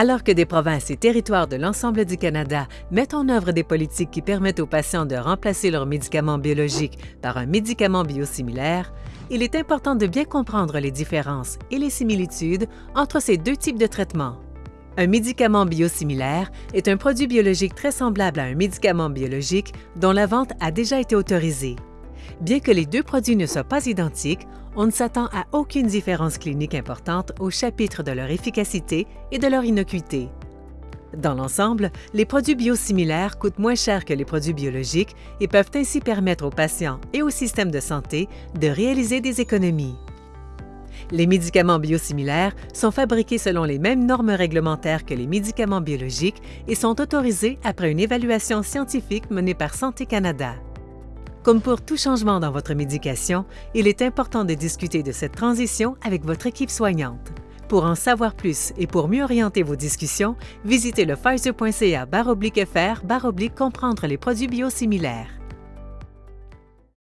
Alors que des provinces et territoires de l'ensemble du Canada mettent en œuvre des politiques qui permettent aux patients de remplacer leurs médicaments biologiques par un médicament biosimilaire, il est important de bien comprendre les différences et les similitudes entre ces deux types de traitements. Un médicament biosimilaire est un produit biologique très semblable à un médicament biologique dont la vente a déjà été autorisée. Bien que les deux produits ne soient pas identiques, on ne s'attend à aucune différence clinique importante au chapitre de leur efficacité et de leur innocuité. Dans l'ensemble, les produits biosimilaires coûtent moins cher que les produits biologiques et peuvent ainsi permettre aux patients et au système de santé de réaliser des économies. Les médicaments biosimilaires sont fabriqués selon les mêmes normes réglementaires que les médicaments biologiques et sont autorisés après une évaluation scientifique menée par Santé Canada. Comme pour tout changement dans votre médication, il est important de discuter de cette transition avec votre équipe soignante. Pour en savoir plus et pour mieux orienter vos discussions, visitez le Pfizer.ca fr comprendre les produits biosimilaires.